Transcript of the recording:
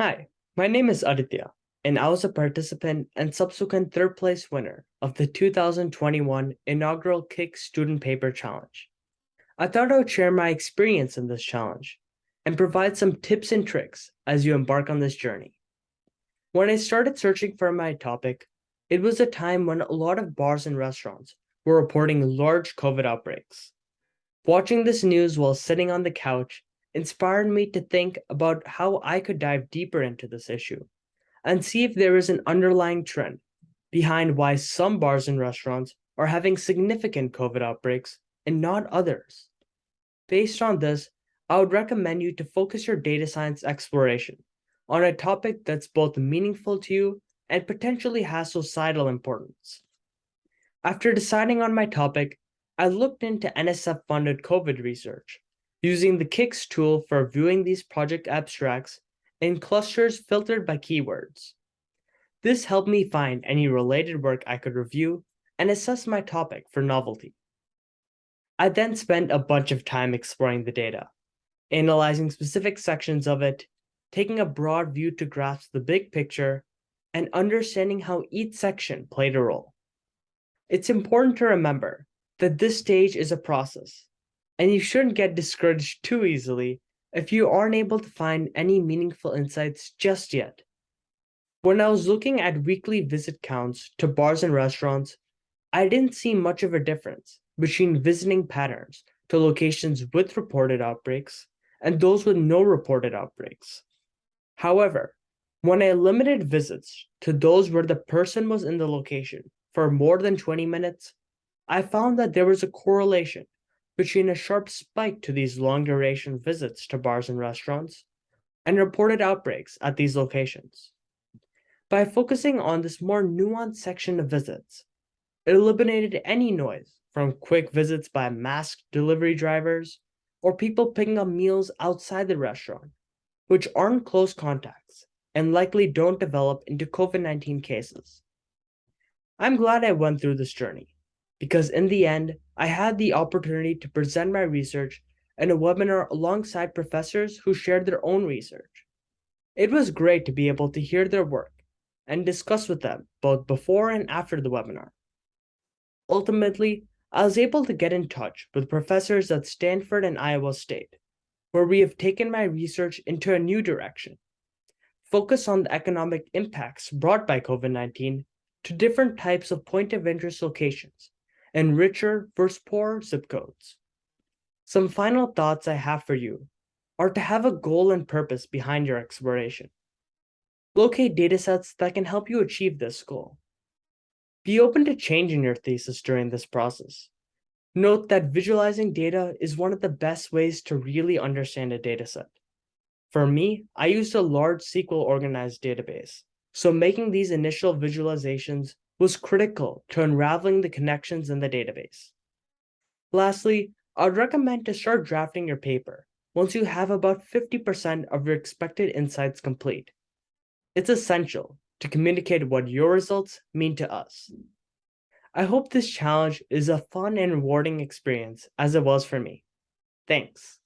Hi, my name is Aditya, and I was a participant and subsequent third place winner of the 2021 inaugural Kick Student Paper Challenge. I thought I would share my experience in this challenge and provide some tips and tricks as you embark on this journey. When I started searching for my topic, it was a time when a lot of bars and restaurants were reporting large COVID outbreaks. Watching this news while sitting on the couch inspired me to think about how I could dive deeper into this issue and see if there is an underlying trend behind why some bars and restaurants are having significant COVID outbreaks and not others. Based on this, I would recommend you to focus your data science exploration on a topic that's both meaningful to you and potentially has societal importance. After deciding on my topic, I looked into NSF-funded COVID research using the Kicks tool for viewing these project abstracts in clusters filtered by keywords. This helped me find any related work I could review and assess my topic for novelty. I then spent a bunch of time exploring the data, analyzing specific sections of it, taking a broad view to grasp the big picture, and understanding how each section played a role. It's important to remember that this stage is a process, and you shouldn't get discouraged too easily if you aren't able to find any meaningful insights just yet. When I was looking at weekly visit counts to bars and restaurants, I didn't see much of a difference between visiting patterns to locations with reported outbreaks and those with no reported outbreaks. However, when I limited visits to those where the person was in the location for more than 20 minutes, I found that there was a correlation between a sharp spike to these long-duration visits to bars and restaurants and reported outbreaks at these locations. By focusing on this more nuanced section of visits, it eliminated any noise from quick visits by masked delivery drivers or people picking up meals outside the restaurant, which aren't close contacts and likely don't develop into COVID-19 cases. I'm glad I went through this journey because in the end, I had the opportunity to present my research in a webinar alongside professors who shared their own research. It was great to be able to hear their work and discuss with them both before and after the webinar. Ultimately, I was able to get in touch with professors at Stanford and Iowa State, where we have taken my research into a new direction. Focus on the economic impacts brought by COVID-19 to different types of point of interest locations and richer versus poorer zip codes. Some final thoughts I have for you are to have a goal and purpose behind your exploration. Locate datasets that can help you achieve this goal. Be open to changing your thesis during this process. Note that visualizing data is one of the best ways to really understand a dataset. For me, I used a large SQL organized database, so making these initial visualizations was critical to unraveling the connections in the database. Lastly, I'd recommend to start drafting your paper once you have about 50% of your expected insights complete. It's essential to communicate what your results mean to us. I hope this challenge is a fun and rewarding experience as it was for me. Thanks.